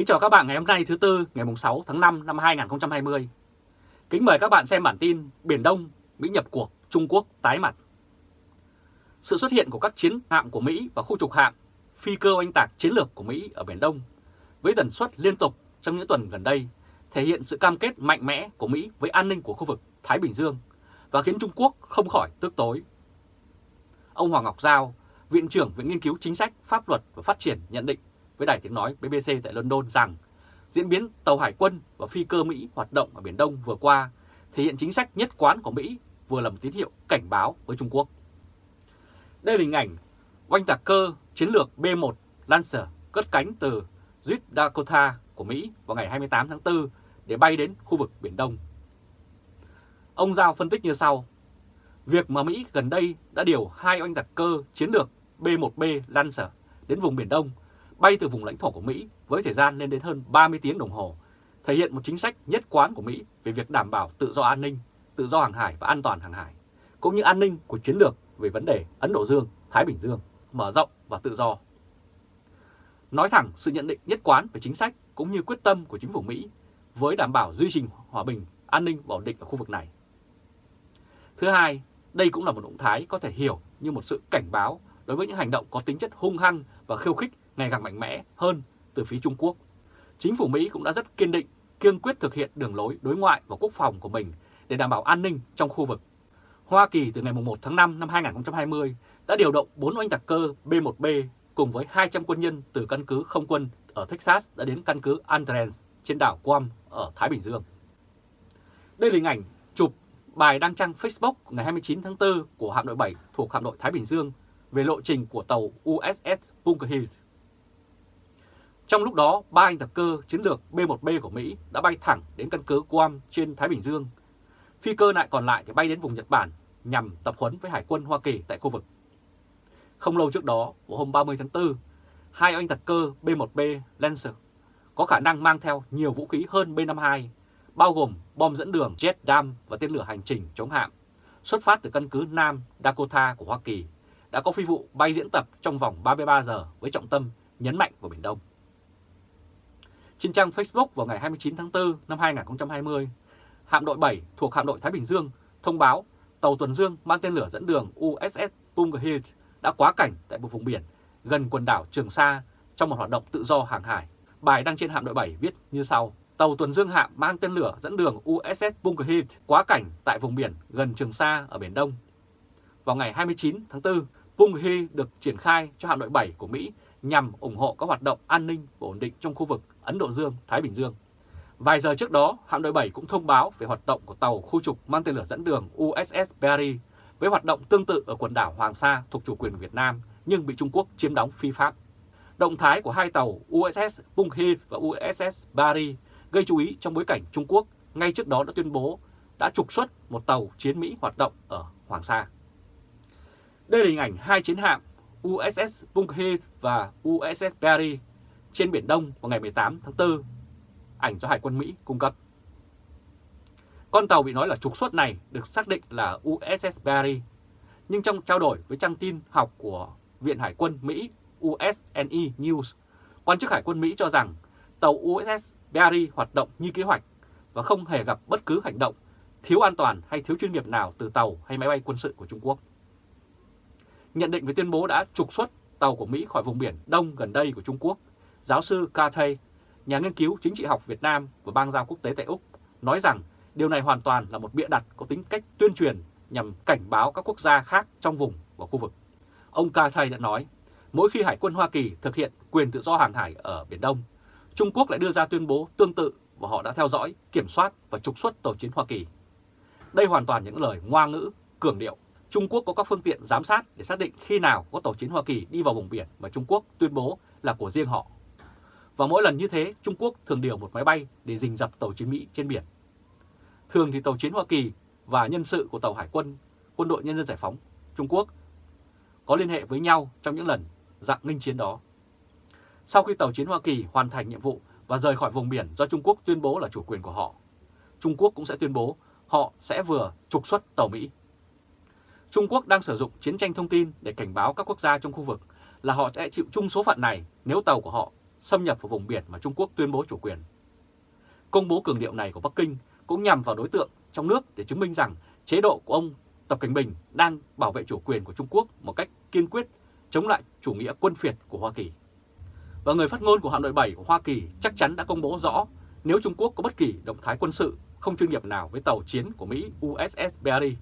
Kính chào các bạn ngày hôm nay thứ Tư ngày 6 tháng 5 năm 2020. Kính mời các bạn xem bản tin Biển Đông, Mỹ nhập cuộc, Trung Quốc tái mặt. Sự xuất hiện của các chiến hạm của Mỹ và khu trục hạm, phi cơ oanh tạc chiến lược của Mỹ ở Biển Đông với tần suất liên tục trong những tuần gần đây thể hiện sự cam kết mạnh mẽ của Mỹ với an ninh của khu vực Thái Bình Dương và khiến Trung Quốc không khỏi tức tối. Ông Hoàng Ngọc Giao, Viện trưởng Viện Nghiên cứu Chính sách, Pháp luật và Phát triển nhận định với Đài Tiếng Nói BBC tại London rằng, diễn biến tàu hải quân và phi cơ Mỹ hoạt động ở Biển Đông vừa qua thể hiện chính sách nhất quán của Mỹ, vừa là một tín hiệu cảnh báo với Trung Quốc. Đây là hình ảnh oanh tạc cơ chiến lược B-1 Lancer cất cánh từ South Dakota của Mỹ vào ngày 28 tháng 4 để bay đến khu vực Biển Đông. Ông Giao phân tích như sau. Việc mà Mỹ gần đây đã điều hai oanh tạc cơ chiến lược B-1B Lancer đến vùng Biển Đông bay từ vùng lãnh thổ của Mỹ với thời gian lên đến hơn 30 tiếng đồng hồ, thể hiện một chính sách nhất quán của Mỹ về việc đảm bảo tự do an ninh, tự do hàng hải và an toàn hàng hải, cũng như an ninh của chiến lược về vấn đề Ấn Độ Dương, Thái Bình Dương, mở rộng và tự do. Nói thẳng sự nhận định nhất quán về chính sách cũng như quyết tâm của chính phủ Mỹ với đảm bảo duy trì hòa bình, an ninh và ổn định ở khu vực này. Thứ hai, đây cũng là một động thái có thể hiểu như một sự cảnh báo đối với những hành động có tính chất hung hăng và khiêu khích ngày càng mạnh mẽ hơn từ phía Trung Quốc. Chính phủ Mỹ cũng đã rất kiên định, kiên quyết thực hiện đường lối đối ngoại và quốc phòng của mình để đảm bảo an ninh trong khu vực. Hoa Kỳ từ ngày 1 tháng 5 năm 2020 đã điều động 4 oanh tạc cơ B-1B cùng với 200 quân nhân từ căn cứ không quân ở Texas đã đến căn cứ Andrens trên đảo Guam ở Thái Bình Dương. Đây là hình ảnh chụp bài đăng trang Facebook ngày 29 tháng 4 của hạm đội 7 thuộc hạm đội Thái Bình Dương về lộ trình của tàu USS Bunker Hill. Trong lúc đó, ba anh tạc cơ chiến lược B-1B của Mỹ đã bay thẳng đến căn cứ Guam trên Thái Bình Dương. Phi cơ lại còn lại thì bay đến vùng Nhật Bản nhằm tập huấn với Hải quân Hoa Kỳ tại khu vực. Không lâu trước đó, vào hôm 30 tháng 4, hai anh tạc cơ B-1B Lancer có khả năng mang theo nhiều vũ khí hơn B-52, bao gồm bom dẫn đường jet dam và tên lửa hành trình chống hạm, xuất phát từ căn cứ Nam Dakota của Hoa Kỳ, đã có phi vụ bay diễn tập trong vòng 33 giờ với trọng tâm nhấn mạnh vào Biển Đông. Trên trang Facebook vào ngày 29 tháng 4 năm 2020, hạm đội 7 thuộc hạm đội Thái Bình Dương thông báo tàu tuần dương mang tên lửa dẫn đường USS Bunker đã quá cảnh tại một vùng biển gần quần đảo Trường Sa trong một hoạt động tự do hàng hải. Bài đăng trên hạm đội 7 viết như sau. Tàu tuần dương hạm mang tên lửa dẫn đường USS Bunker quá cảnh tại vùng biển gần Trường Sa ở Biển Đông. Vào ngày 29 tháng 4, Bunker được triển khai cho hạm đội 7 của Mỹ nhằm ủng hộ các hoạt động an ninh và ổn định trong khu vực Ấn Độ Dương, Thái Bình Dương. Vài giờ trước đó, hạm đội 7 cũng thông báo về hoạt động của tàu khu trục mang tên lửa dẫn đường USS Barry với hoạt động tương tự ở quần đảo Hoàng Sa thuộc chủ quyền Việt Nam nhưng bị Trung Quốc chiếm đóng phi pháp. Động thái của hai tàu USS Bunghil và USS Barry gây chú ý trong bối cảnh Trung Quốc ngay trước đó đã tuyên bố đã trục xuất một tàu chiến Mỹ hoạt động ở Hoàng Sa. Đây là hình ảnh hai chiến hạm USS Bunghil và USS Barry trên Biển Đông vào ngày 18 tháng 4, ảnh do Hải quân Mỹ cung cấp. Con tàu bị nói là trục xuất này được xác định là USS Barry, nhưng trong trao đổi với trang tin học của Viện Hải quân Mỹ USNE News, quan chức Hải quân Mỹ cho rằng tàu USS Barry hoạt động như kế hoạch và không hề gặp bất cứ hành động thiếu an toàn hay thiếu chuyên nghiệp nào từ tàu hay máy bay quân sự của Trung Quốc. Nhận định về tuyên bố đã trục xuất tàu của Mỹ khỏi vùng biển Đông gần đây của Trung Quốc, giáo sư Cathay, nhà nghiên cứu chính trị học Việt Nam và bang giao quốc tế tại Úc, nói rằng điều này hoàn toàn là một bịa đặt có tính cách tuyên truyền nhằm cảnh báo các quốc gia khác trong vùng và khu vực. Ông Cathay đã nói, mỗi khi Hải quân Hoa Kỳ thực hiện quyền tự do hàng hải ở Biển Đông, Trung Quốc lại đưa ra tuyên bố tương tự và họ đã theo dõi, kiểm soát và trục xuất tàu chiến Hoa Kỳ. Đây hoàn toàn những lời ngoa ngữ, cường điệu. Trung Quốc có các phương tiện giám sát để xác định khi nào có tàu chiến Hoa Kỳ đi vào vùng biển mà Trung Quốc tuyên bố là của riêng họ. Và mỗi lần như thế, Trung Quốc thường điều một máy bay để rình dập tàu chiến Mỹ trên biển. Thường thì tàu chiến Hoa Kỳ và nhân sự của tàu hải quân, quân đội nhân dân giải phóng Trung Quốc có liên hệ với nhau trong những lần dạng nghinh chiến đó. Sau khi tàu chiến Hoa Kỳ hoàn thành nhiệm vụ và rời khỏi vùng biển do Trung Quốc tuyên bố là chủ quyền của họ, Trung Quốc cũng sẽ tuyên bố họ sẽ vừa trục xuất tàu Mỹ. Trung Quốc đang sử dụng chiến tranh thông tin để cảnh báo các quốc gia trong khu vực là họ sẽ chịu chung số phận này nếu tàu của họ xâm nhập vào vùng biển mà Trung Quốc tuyên bố chủ quyền. Công bố cường điệu này của Bắc Kinh cũng nhằm vào đối tượng trong nước để chứng minh rằng chế độ của ông Tập Cảnh Bình đang bảo vệ chủ quyền của Trung Quốc một cách kiên quyết, chống lại chủ nghĩa quân phiệt của Hoa Kỳ. Và người phát ngôn của hạm đội 7 của Hoa Kỳ chắc chắn đã công bố rõ nếu Trung Quốc có bất kỳ động thái quân sự không chuyên nghiệp nào với tàu chiến của Mỹ USS Barry.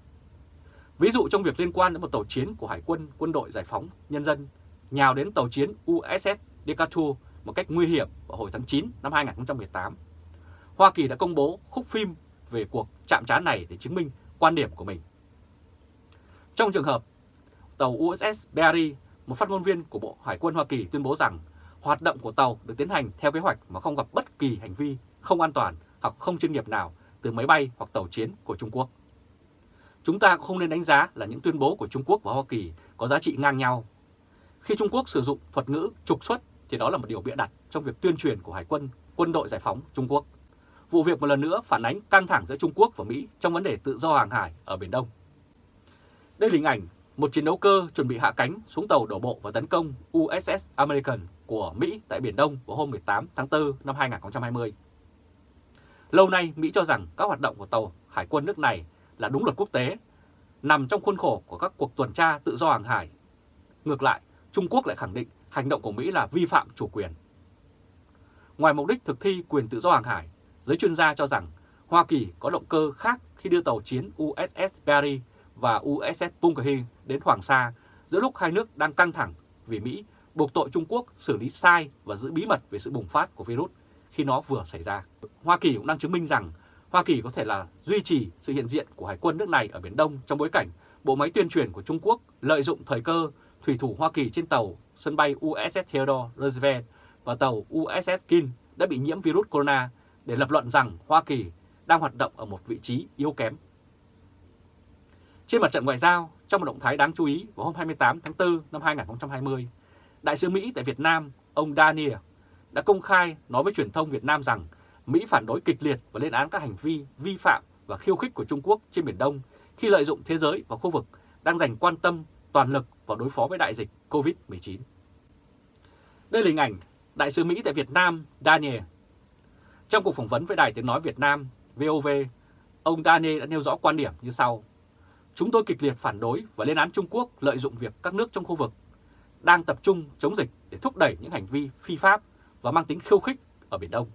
Ví dụ trong việc liên quan đến một tàu chiến của Hải quân Quân đội Giải phóng Nhân dân nhào đến tàu chiến USS Decatur một cách nguy hiểm vào hồi tháng 9 năm 2018. Hoa Kỳ đã công bố khúc phim về cuộc chạm trán này để chứng minh quan điểm của mình. Trong trường hợp tàu USS Barry, một phát ngôn viên của Bộ Hải quân Hoa Kỳ tuyên bố rằng hoạt động của tàu được tiến hành theo kế hoạch mà không gặp bất kỳ hành vi không an toàn hoặc không chuyên nghiệp nào từ máy bay hoặc tàu chiến của Trung Quốc. Chúng ta cũng không nên đánh giá là những tuyên bố của Trung Quốc và Hoa Kỳ có giá trị ngang nhau. Khi Trung Quốc sử dụng thuật ngữ trục xuất thì đó là một điều bịa đặt trong việc tuyên truyền của Hải quân, quân đội giải phóng Trung Quốc. Vụ việc một lần nữa phản ánh căng thẳng giữa Trung Quốc và Mỹ trong vấn đề tự do hàng hải ở Biển Đông. Đây là hình ảnh một chiến đấu cơ chuẩn bị hạ cánh xuống tàu đổ bộ và tấn công USS American của Mỹ tại Biển Đông vào hôm 18 tháng 4 năm 2020. Lâu nay, Mỹ cho rằng các hoạt động của tàu hải quân nước này là đúng luật quốc tế, nằm trong khuôn khổ của các cuộc tuần tra tự do hàng hải. Ngược lại, Trung Quốc lại khẳng định hành động của Mỹ là vi phạm chủ quyền. Ngoài mục đích thực thi quyền tự do hàng hải, giới chuyên gia cho rằng Hoa Kỳ có động cơ khác khi đưa tàu chiến USS Perry và USS Punkahi đến Hoàng Sa giữa lúc hai nước đang căng thẳng vì Mỹ buộc tội Trung Quốc xử lý sai và giữ bí mật về sự bùng phát của virus khi nó vừa xảy ra. Hoa Kỳ cũng đang chứng minh rằng Hoa Kỳ có thể là duy trì sự hiện diện của Hải quân nước này ở Biển Đông trong bối cảnh bộ máy tuyên truyền của Trung Quốc lợi dụng thời cơ thủy thủ Hoa Kỳ trên tàu sân bay USS Theodore Roosevelt và tàu USS King đã bị nhiễm virus corona để lập luận rằng Hoa Kỳ đang hoạt động ở một vị trí yếu kém. Trên mặt trận ngoại giao, trong một động thái đáng chú ý vào hôm 28 tháng 4 năm 2020, Đại sứ Mỹ tại Việt Nam, ông Daniel, đã công khai nói với truyền thông Việt Nam rằng Mỹ phản đối kịch liệt và lên án các hành vi vi phạm và khiêu khích của Trung Quốc trên Biển Đông khi lợi dụng thế giới và khu vực đang dành quan tâm toàn lực vào đối phó với đại dịch COVID-19. Đây là hình ảnh Đại sứ Mỹ tại Việt Nam Daniel. Trong cuộc phỏng vấn với Đài Tiếng Nói Việt Nam VOV, ông Daniel đã nêu rõ quan điểm như sau. Chúng tôi kịch liệt phản đối và lên án Trung Quốc lợi dụng việc các nước trong khu vực đang tập trung chống dịch để thúc đẩy những hành vi phi pháp và mang tính khiêu khích ở Biển Đông.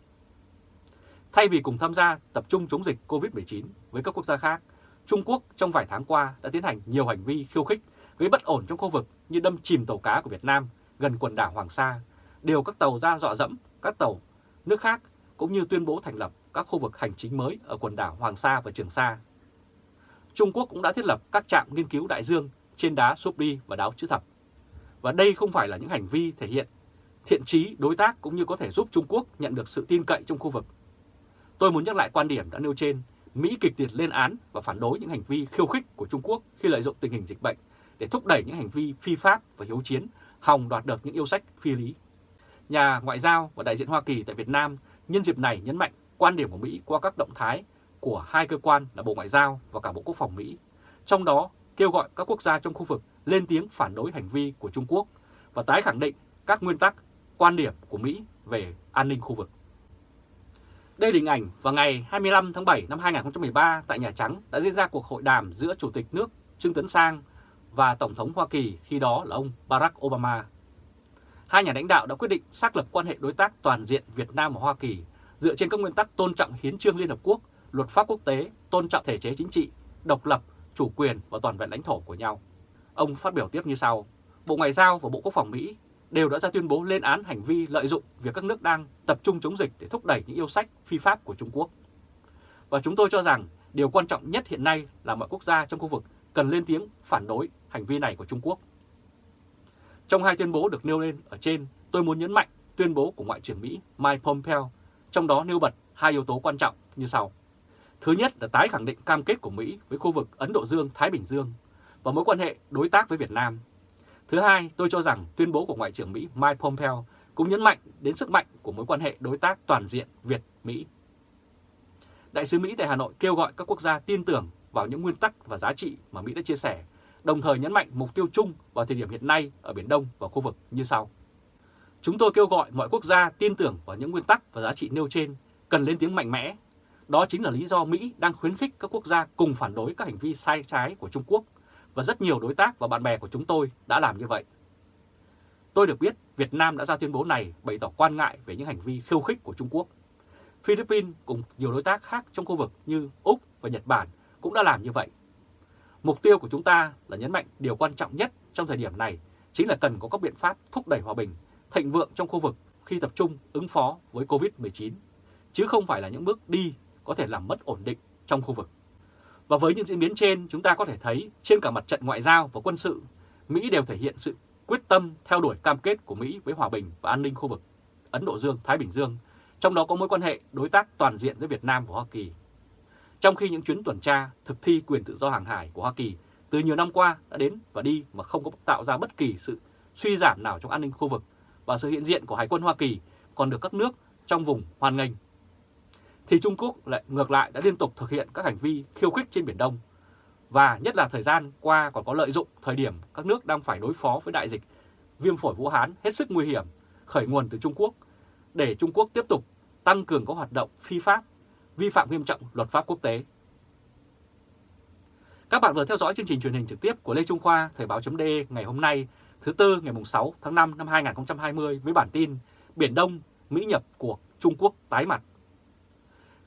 Thay vì cùng tham gia tập trung chống dịch COVID-19 với các quốc gia khác, Trung Quốc trong vài tháng qua đã tiến hành nhiều hành vi khiêu khích gây bất ổn trong khu vực như đâm chìm tàu cá của Việt Nam gần quần đảo Hoàng Sa, điều các tàu ra dọa dẫm các tàu nước khác cũng như tuyên bố thành lập các khu vực hành chính mới ở quần đảo Hoàng Sa và Trường Sa. Trung Quốc cũng đã thiết lập các trạm nghiên cứu đại dương trên đá Súp Đi và đáo chữ thập. Và đây không phải là những hành vi thể hiện thiện trí đối tác cũng như có thể giúp Trung Quốc nhận được sự tin cậy trong khu vực. Tôi muốn nhắc lại quan điểm đã nêu trên, Mỹ kịch liệt lên án và phản đối những hành vi khiêu khích của Trung Quốc khi lợi dụng tình hình dịch bệnh để thúc đẩy những hành vi phi pháp và hiếu chiến, hòng đoạt được những yêu sách phi lý. Nhà ngoại giao và đại diện Hoa Kỳ tại Việt Nam nhân dịp này nhấn mạnh quan điểm của Mỹ qua các động thái của hai cơ quan là Bộ Ngoại giao và cả Bộ Quốc phòng Mỹ, trong đó kêu gọi các quốc gia trong khu vực lên tiếng phản đối hành vi của Trung Quốc và tái khẳng định các nguyên tắc, quan điểm của Mỹ về an ninh khu vực. Đây là hình ảnh vào ngày 25 tháng 7 năm 2013 tại Nhà Trắng đã diễn ra cuộc hội đàm giữa Chủ tịch nước Trương Tấn Sang và Tổng thống Hoa Kỳ khi đó là ông Barack Obama. Hai nhà lãnh đạo đã quyết định xác lập quan hệ đối tác toàn diện Việt Nam và Hoa Kỳ dựa trên các nguyên tắc tôn trọng hiến trương Liên Hợp Quốc, luật pháp quốc tế, tôn trọng thể chế chính trị, độc lập, chủ quyền và toàn vẹn lãnh thổ của nhau. Ông phát biểu tiếp như sau, Bộ Ngoại giao và Bộ Quốc phòng Mỹ đều đã ra tuyên bố lên án hành vi lợi dụng việc các nước đang tập trung chống dịch để thúc đẩy những yêu sách phi pháp của Trung Quốc. Và chúng tôi cho rằng điều quan trọng nhất hiện nay là mọi quốc gia trong khu vực cần lên tiếng phản đối hành vi này của Trung Quốc. Trong hai tuyên bố được nêu lên ở trên, tôi muốn nhấn mạnh tuyên bố của Ngoại trưởng Mỹ Mike Pompeo, trong đó nêu bật hai yếu tố quan trọng như sau. Thứ nhất là tái khẳng định cam kết của Mỹ với khu vực Ấn Độ Dương-Thái Bình Dương và mối quan hệ đối tác với Việt Nam. Thứ hai, tôi cho rằng tuyên bố của Ngoại trưởng Mỹ Mike Pompeo cũng nhấn mạnh đến sức mạnh của mối quan hệ đối tác toàn diện Việt-Mỹ. Đại sứ Mỹ tại Hà Nội kêu gọi các quốc gia tin tưởng vào những nguyên tắc và giá trị mà Mỹ đã chia sẻ, đồng thời nhấn mạnh mục tiêu chung vào thời điểm hiện nay ở Biển Đông và khu vực như sau. Chúng tôi kêu gọi mọi quốc gia tin tưởng vào những nguyên tắc và giá trị nêu trên, cần lên tiếng mạnh mẽ. Đó chính là lý do Mỹ đang khuyến khích các quốc gia cùng phản đối các hành vi sai trái của Trung Quốc và rất nhiều đối tác và bạn bè của chúng tôi đã làm như vậy. Tôi được biết Việt Nam đã ra tuyên bố này bày tỏ quan ngại về những hành vi khiêu khích của Trung Quốc. Philippines cùng nhiều đối tác khác trong khu vực như Úc và Nhật Bản cũng đã làm như vậy. Mục tiêu của chúng ta là nhấn mạnh điều quan trọng nhất trong thời điểm này chính là cần có các biện pháp thúc đẩy hòa bình, thịnh vượng trong khu vực khi tập trung ứng phó với COVID-19, chứ không phải là những bước đi có thể làm mất ổn định trong khu vực. Và với những diễn biến trên, chúng ta có thể thấy trên cả mặt trận ngoại giao và quân sự, Mỹ đều thể hiện sự quyết tâm theo đuổi cam kết của Mỹ với hòa bình và an ninh khu vực Ấn Độ Dương-Thái Bình Dương, trong đó có mối quan hệ đối tác toàn diện giữa Việt Nam và Hoa Kỳ. Trong khi những chuyến tuần tra thực thi quyền tự do hàng hải của Hoa Kỳ từ nhiều năm qua đã đến và đi mà không có tạo ra bất kỳ sự suy giảm nào trong an ninh khu vực và sự hiện diện của Hải quân Hoa Kỳ còn được các nước trong vùng hoan nghênh. Thì Trung Quốc lại ngược lại đã liên tục thực hiện các hành vi khiêu khích trên Biển Đông và nhất là thời gian qua còn có lợi dụng thời điểm các nước đang phải đối phó với đại dịch viêm phổi Vũ Hán hết sức nguy hiểm khởi nguồn từ Trung Quốc để Trung Quốc tiếp tục tăng cường các hoạt động phi pháp, vi phạm nghiêm trọng luật pháp quốc tế. Các bạn vừa theo dõi chương trình truyền hình trực tiếp của Lê Trung Khoa Thời báo chấm ngày hôm nay thứ Tư ngày 6 tháng 5 năm 2020 với bản tin Biển Đông, Mỹ nhập cuộc Trung Quốc tái mặt.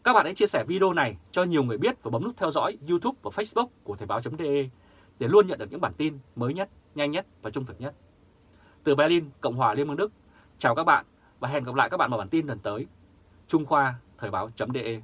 Các bạn hãy chia sẻ video này cho nhiều người biết và bấm nút theo dõi YouTube và Facebook của Thời báo.de để luôn nhận được những bản tin mới nhất, nhanh nhất và trung thực nhất. Từ Berlin, Cộng hòa Liên bang Đức, chào các bạn và hẹn gặp lại các bạn vào bản tin lần tới. Trung Khoa Thời báo.de